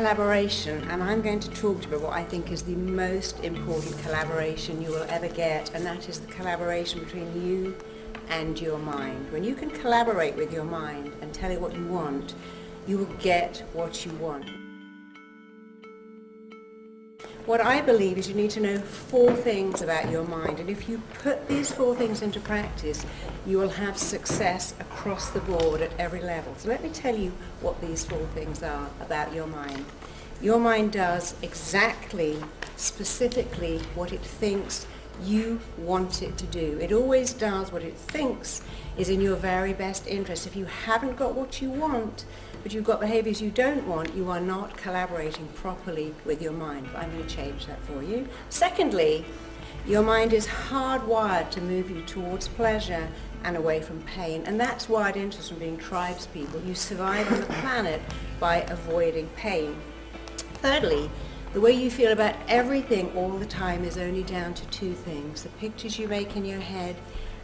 collaboration and I'm going to talk to you about what I think is the most important collaboration you will ever get and that is the collaboration between you and your mind. When you can collaborate with your mind and tell it what you want, you will get what you want. What I believe is you need to know four things about your mind and if you put these four things into practice you will have success across the board at every level. So let me tell you what these four things are about your mind. Your mind does exactly, specifically what it thinks you want it to do. It always does what it thinks is in your very best interest. If you haven't got what you want, but you've got behaviours you don't want, you are not collaborating properly with your mind. I'm going to change that for you. Secondly, your mind is hardwired to move you towards pleasure and away from pain. And that's into us from being tribes people. You survive on the planet by avoiding pain. Thirdly, the way you feel about everything all the time is only down to two things. The pictures you make in your head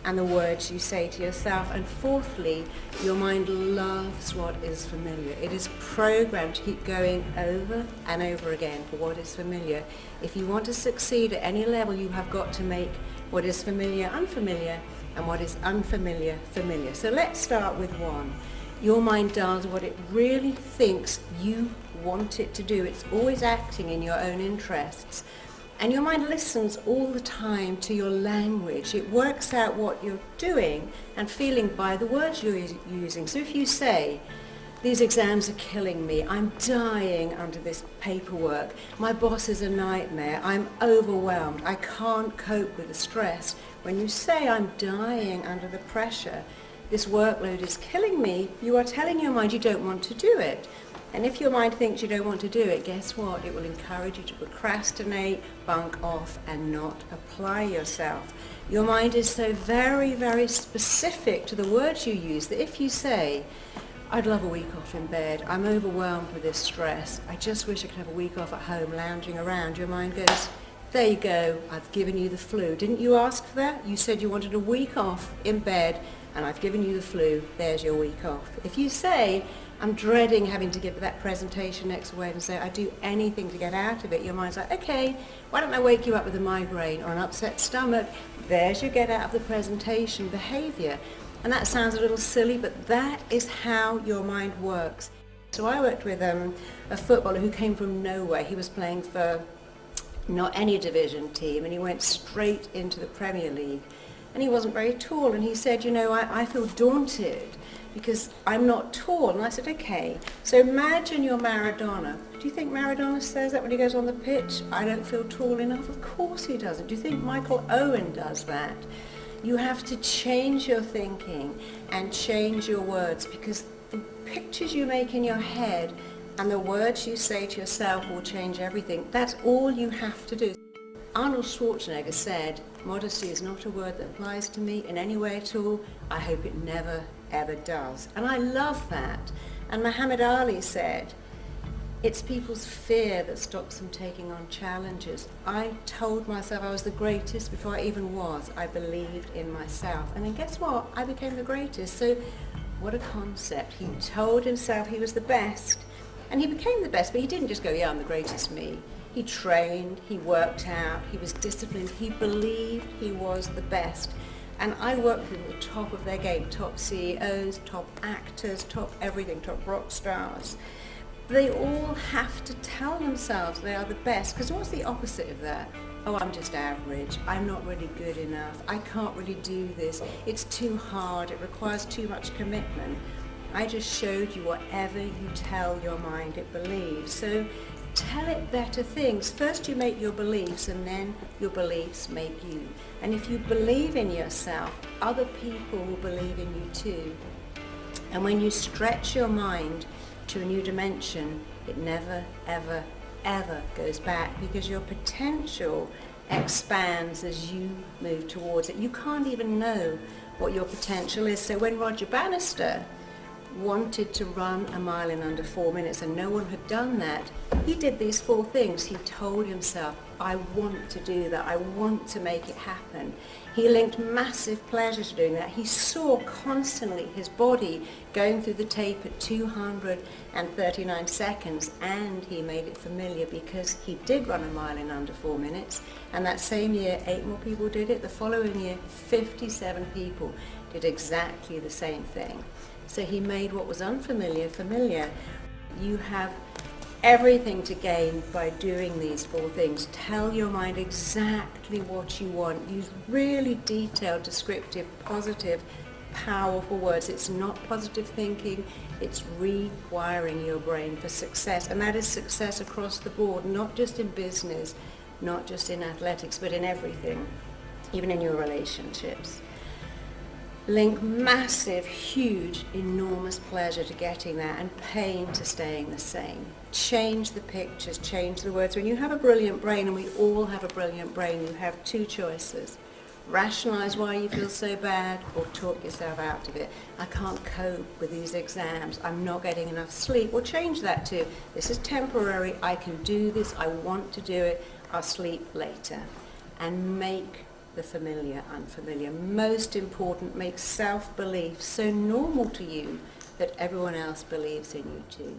and the words you say to yourself. And fourthly, your mind loves what is familiar. It is programmed to keep going over and over again for what is familiar. If you want to succeed at any level, you have got to make what is familiar unfamiliar and what is unfamiliar familiar. So let's start with one. Your mind does what it really thinks you want it to do. It's always acting in your own interests. And your mind listens all the time to your language. It works out what you're doing and feeling by the words you're using. So if you say, these exams are killing me, I'm dying under this paperwork, my boss is a nightmare, I'm overwhelmed, I can't cope with the stress. When you say I'm dying under the pressure, this workload is killing me, you are telling your mind you don't want to do it. And if your mind thinks you don't want to do it, guess what? It will encourage you to procrastinate, bunk off, and not apply yourself. Your mind is so very, very specific to the words you use that if you say, I'd love a week off in bed, I'm overwhelmed with this stress, I just wish I could have a week off at home lounging around, your mind goes, there you go, I've given you the flu. Didn't you ask for that? You said you wanted a week off in bed and I've given you the flu, there's your week off. If you say, I'm dreading having to give that presentation next Wednesday. I do anything to get out of it. Your mind's like, okay, why don't I wake you up with a migraine or an upset stomach? There's your get out of the presentation behavior. And that sounds a little silly, but that is how your mind works. So I worked with um, a footballer who came from nowhere. He was playing for not any division team and he went straight into the Premier League. And he wasn't very tall and he said, you know, I, I feel daunted because I'm not tall. And I said, okay, so imagine you're Maradona. Do you think Maradona says that when he goes on the pitch? I don't feel tall enough. Of course he doesn't. Do you think Michael Owen does that? You have to change your thinking and change your words because the pictures you make in your head and the words you say to yourself will change everything. That's all you have to do. Arnold Schwarzenegger said, modesty is not a word that applies to me in any way at all. I hope it never ever does. And I love that. And Muhammad Ali said, it's people's fear that stops them taking on challenges. I told myself I was the greatest before I even was. I believed in myself. And then guess what? I became the greatest. So what a concept. He told himself he was the best. And he became the best, but he didn't just go, yeah, I'm the greatest me. He trained, he worked out, he was disciplined, he believed he was the best. And I work with the top of their game, top CEOs, top actors, top everything, top rock stars. They all have to tell themselves they are the best, because what's the opposite of that? Oh, I'm just average, I'm not really good enough, I can't really do this, it's too hard, it requires too much commitment. I just showed you whatever you tell your mind it believes. So tell it better things. First you make your beliefs and then your beliefs make you. And if you believe in yourself, other people will believe in you too. And when you stretch your mind to a new dimension, it never, ever, ever goes back because your potential expands as you move towards it. You can't even know what your potential is. So when Roger Bannister wanted to run a mile in under four minutes and no one had done that, he did these four things. He told himself, I want to do that. I want to make it happen. He linked massive pleasure to doing that. He saw constantly his body going through the tape at 239 seconds and he made it familiar because he did run a mile in under four minutes and that same year eight more people did it. The following year 57 people did exactly the same thing. So he made what was unfamiliar familiar. You have everything to gain by doing these four things. Tell your mind exactly what you want. Use really detailed, descriptive, positive, powerful words. It's not positive thinking, it's rewiring your brain for success. And that is success across the board, not just in business, not just in athletics, but in everything, even in your relationships link massive, huge, enormous pleasure to getting there and pain to staying the same. Change the pictures, change the words. When you have a brilliant brain, and we all have a brilliant brain, you have two choices. Rationalize why you feel so bad or talk yourself out of it. I can't cope with these exams. I'm not getting enough sleep. Well, change that to, this is temporary. I can do this. I want to do it. I'll sleep later. And make the familiar unfamiliar. Most important, make self-belief so normal to you that everyone else believes in you too.